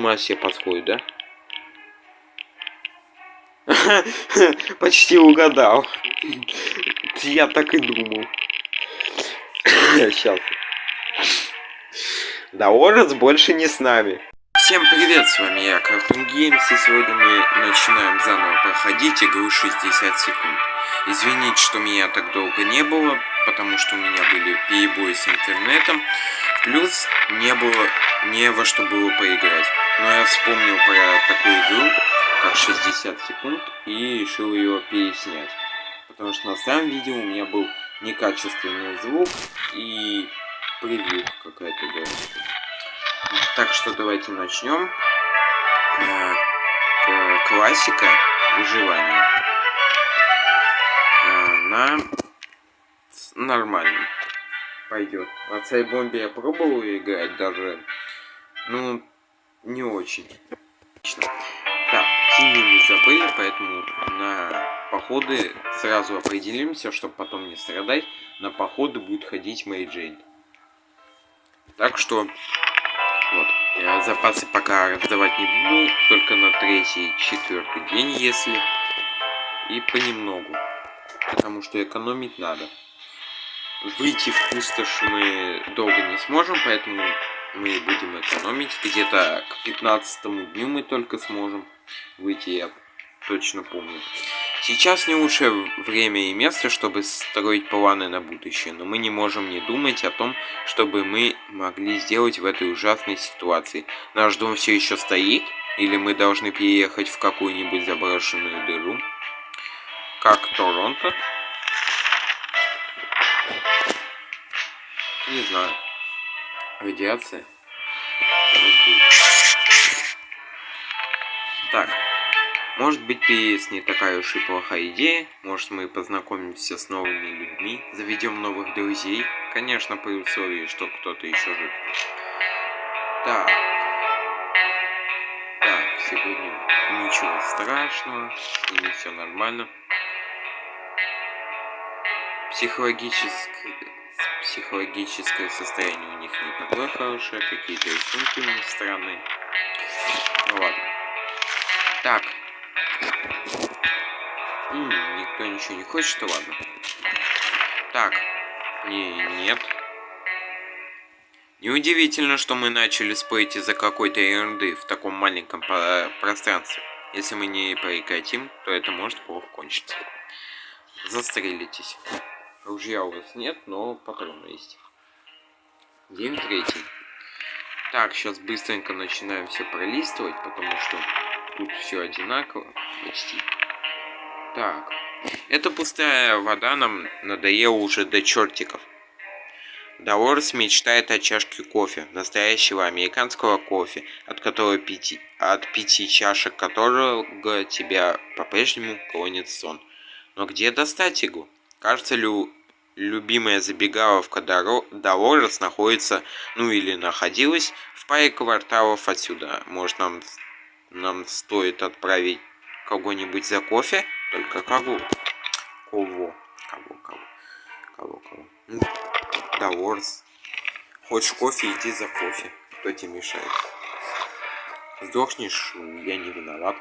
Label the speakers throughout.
Speaker 1: ума все подходит, да? Почти угадал. Я так и думал. Сейчас. Да, Орец больше не с нами. Всем привет, с вами я, Cartoon Games, и сегодня мы начинаем заново проходить игру 60 секунд. Извините, что меня так долго не было, потому что у меня были перебои с интернетом, плюс не было не во что было поиграть. Но я вспомнил про такую игру, как 60 секунд, и решил ее переснять. Потому что на старом видео у меня был некачественный звук и превью какая-то дурочка. Так что давайте начнем. Э, классика выживания. Э, на нормально пойдет. На цей бомбе я пробовал играть даже, ну, не очень. Так, синий мы забыли, поэтому на походы сразу определимся, чтобы потом не страдать. На походы будет ходить Мэй Джейн. Так что, вот, я запасы пока раздавать не буду, только на третий, четвертый день, если, и понемногу, потому что экономить надо. Выйти в пустошь мы долго не сможем, поэтому мы будем экономить. Где-то к 15 дню мы только сможем выйти, я точно помню. Сейчас не лучшее время и место, чтобы строить планы на будущее, но мы не можем не думать о том, чтобы мы могли сделать в этой ужасной ситуации. Наш дом все еще стоит, или мы должны переехать в какую-нибудь заброшенную дыру, как Торонто. Не знаю. Радиация. Так. Может быть, PS не такая уж и плохая идея. Может, мы познакомимся с новыми людьми, заведем новых друзей. Конечно, при условии, что кто-то еще жив. Так. Так, сегодня ничего страшного, с ними все нормально. Психологически психологическое состояние у них не такое хорошее, какие-то рисунки у них странные. Ну ладно. Так. М -м, никто ничего не хочет, то ладно. Так. Не, нет. Неудивительно, что мы начали спорить из-за какой-то ерунды в таком маленьком пространстве. Если мы не прекратим, то это может плохо кончиться. Застрелитесь. Ружья у вас нет, но патроны есть. День третий. Так, сейчас быстренько начинаем все пролистывать, потому что тут все одинаково почти. Так. Эта пустая вода нам надоела уже до чертиков. Долорес мечтает о чашке кофе, настоящего американского кофе, от которого пяти, от пяти чашек которого тебя по-прежнему клонит сон. Но где достать его? Кажется, лю любимая забегаловка Долорес находится, ну или находилась, в паре кварталов отсюда. Может, нам, нам стоит отправить кого-нибудь за кофе? Только кого? Кого? Кого, кого? Кого, кого? Ну, Долорес. Хочешь кофе, иди за кофе. Кто тебе мешает? Сдохнешь, я не виноват.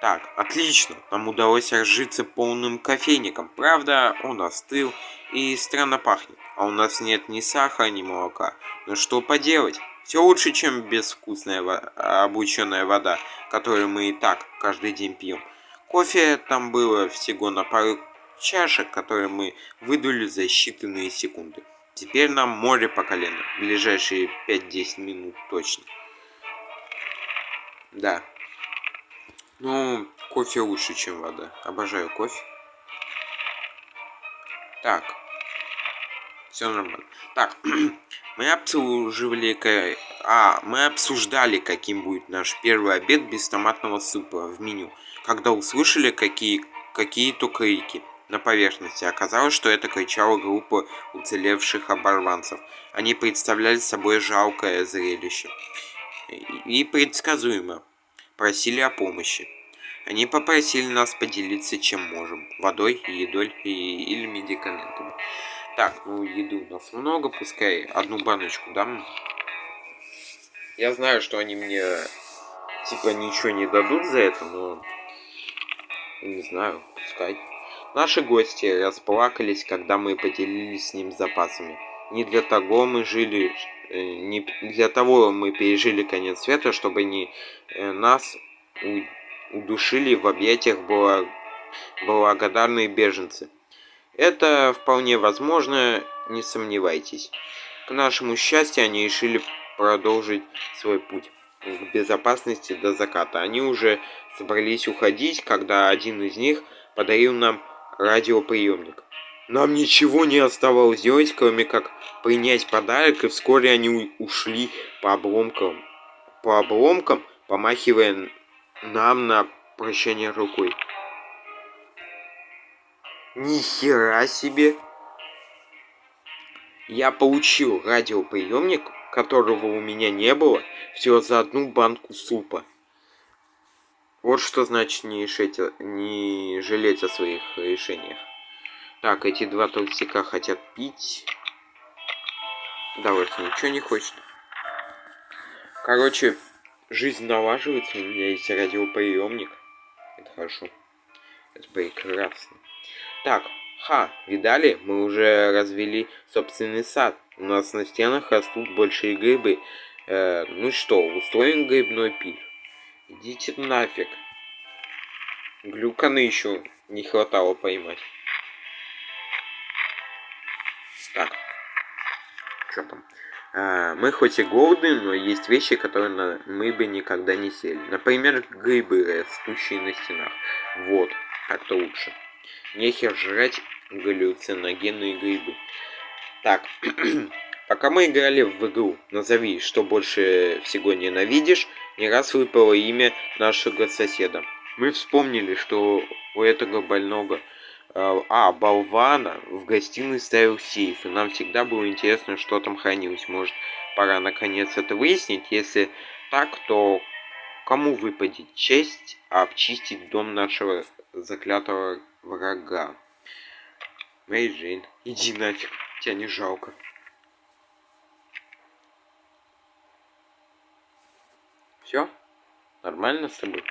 Speaker 1: Так, отлично. Нам удалось разжиться полным кофейником. Правда, он остыл и странно пахнет. А у нас нет ни сахара, ни молока. Но что поделать? Все лучше, чем безвкусная обученная вода, которую мы и так каждый день пьем. Кофе там было всего на пару чашек, которые мы выдули за считанные секунды. Теперь нам море по колено. Ближайшие 5-10 минут точно. Да, ну, кофе лучше, чем вода. Обожаю кофе. Так. Все нормально. Так, мы обслуживали... А, мы обсуждали, каким будет наш первый обед без томатного супа в меню. Когда услышали какие какие-то крики на поверхности. Оказалось, что это кричала группа уцелевших оборванцев. Они представляли собой жалкое зрелище. И предсказуемо просили о помощи. Они попросили нас поделиться чем можем. Водой, едой и, или медикаментами. Так, ну еды у нас много, пускай одну баночку дам. Я знаю, что они мне типа ничего не дадут за это, но не знаю, пускай. Наши гости расплакались, когда мы поделились с ним запасами. Не для того мы жили, не для того мы пережили конец света, чтобы не э, нас удушили в объятиях благодарные беженцы. Это вполне возможно, не сомневайтесь. К нашему счастью, они решили продолжить свой путь к безопасности до заката. Они уже собрались уходить, когда один из них подарил нам радиоприемник. Нам ничего не оставалось делать, кроме как принять подарок, и вскоре они ушли по обломкам, по обломкам, помахивая нам на прощание рукой. Нихера себе! Я получил радиоприемник, которого у меня не было, всего за одну банку супа. Вот что значит не, решить, не жалеть о своих решениях. Так, эти два толстяка хотят пить. Давайте ничего не хочет. Короче, жизнь налаживается, у меня есть радиоприемник. Это хорошо. Это прекрасно. Так, ха, видали? Мы уже развели собственный сад. У нас на стенах растут большие грибы. Э, ну что, устроим грибной пир? Идите нафиг. Глюканы еще не хватало поймать. Так. Что там? А, мы хоть и голодны, но есть вещи, которые на... мы бы никогда не сели. Например, грибы, растущие на стенах. Вот, так-то лучше. Нехер жрать галлюциногенные грибы. Так, пока мы играли в игру «Назови, что больше всего ненавидишь», не раз выпало имя нашего соседа. Мы вспомнили, что у этого больного а, а, болвана в гостиной ставил сейф, и нам всегда было интересно, что там хранилось. Может, пора наконец это выяснить? Если так, то кому выпадет честь обчистить дом нашего заклятого врага? Мэри Джейн, иди нафиг, тебя не жалко. Все? Нормально с тобой?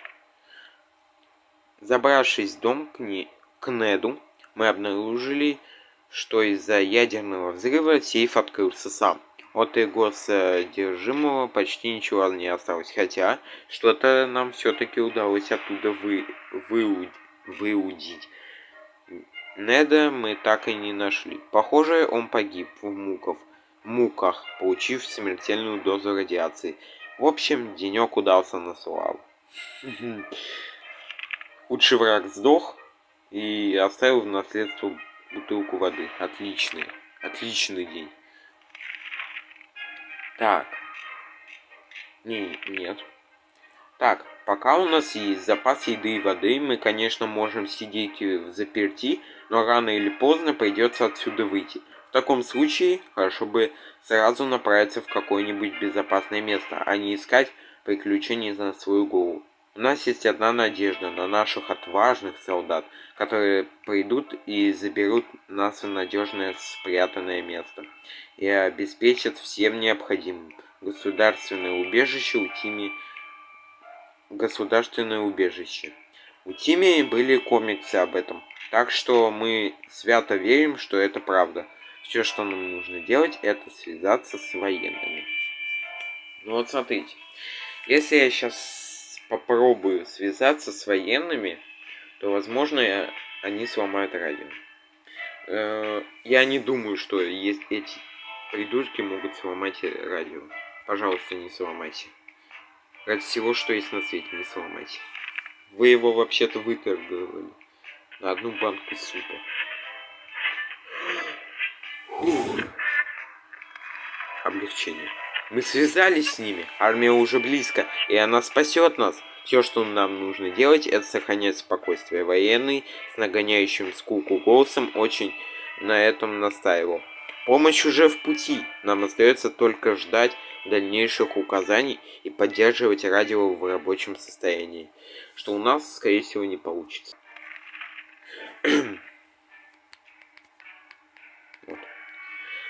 Speaker 1: Забравшись в дом к ней, к Неду мы обнаружили, что из-за ядерного взрыва сейф открылся сам. От его содержимого почти ничего не осталось, хотя что-то нам все-таки удалось оттуда вы, выуд, выудить. Неда мы так и не нашли. Похоже, он погиб в муках, муках, получив смертельную дозу радиации. В общем, денек удался на славу. Худший враг сдох, и оставил в наследство бутылку воды. Отличный. Отличный день. Так. Не, нет. Так, пока у нас есть запас еды и воды, мы, конечно, можем сидеть в заперти, но рано или поздно придется отсюда выйти. В таком случае, хорошо бы сразу направиться в какое-нибудь безопасное место, а не искать приключений за свою голову. У нас есть одна надежда на наших отважных солдат, которые придут и заберут нас в надежное спрятанное место и обеспечат всем необходимым. Государственное убежище у Тими... Государственное убежище. У Тими были комиксы об этом, так что мы свято верим, что это правда. Все, что нам нужно делать, это связаться с военными. Ну вот смотрите, если я сейчас попробую связаться с военными, то, возможно, они сломают радио. Э, я не думаю, что есть эти придурки могут сломать радио. Пожалуйста, не сломайте. Ради всего, что есть на свете, не сломайте. Вы его вообще-то выторговали на одну банку супа. Облегчение. Мы связались с ними, армия уже близко, и она спасет нас. Все, что нам нужно делать, это сохранять спокойствие. Военный с нагоняющим скуку голосом очень на этом настаивал. Помощь уже в пути. Нам остается только ждать дальнейших указаний и поддерживать радио в рабочем состоянии, что у нас, скорее всего, не получится.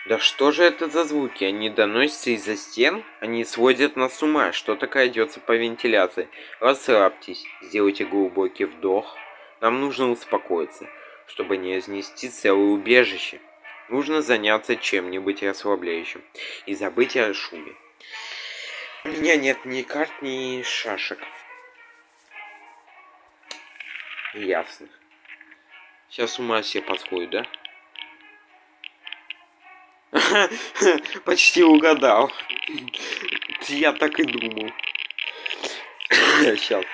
Speaker 1: Да что же это за звуки? Они доносятся из-за стен? Они сводят нас с ума. Что такое идется по вентиляции? Расслабьтесь, сделайте глубокий вдох. Нам нужно успокоиться, чтобы не изнести целое убежище. Нужно заняться чем-нибудь расслабляющим и забыть о шуме. У меня нет ни карт, ни шашек. Ясно. Сейчас ума все подходит, да? Почти угадал. Я так и думал. Сейчас.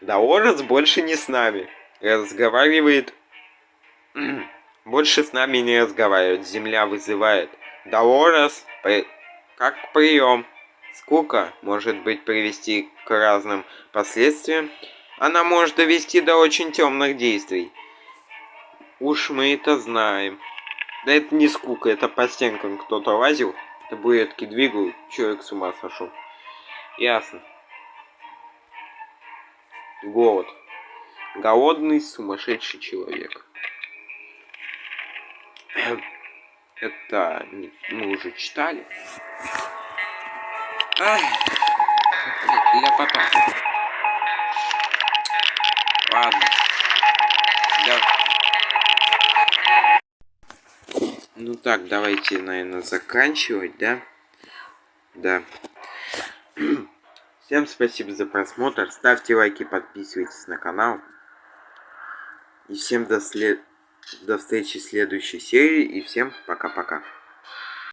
Speaker 1: Даорес больше не с нами. Разговаривает... Больше с нами не разговаривает. Земля вызывает. Даорес, при... как прием. Скука может быть привести к разным последствиям. Она может довести до очень темных действий. Уж мы это знаем. Да это не скука, это по стенкам кто-то лазил, табуретки двигал, человек с ума сошел. Ясно. Голод. Голодный сумасшедший человек. Это мы уже читали. Ай, ляпота. Ладно. Так, давайте, наверное, заканчивать, да? Да. Всем спасибо за просмотр. Ставьте лайки, подписывайтесь на канал. И всем до, след... до встречи в следующей серии. И всем пока-пока.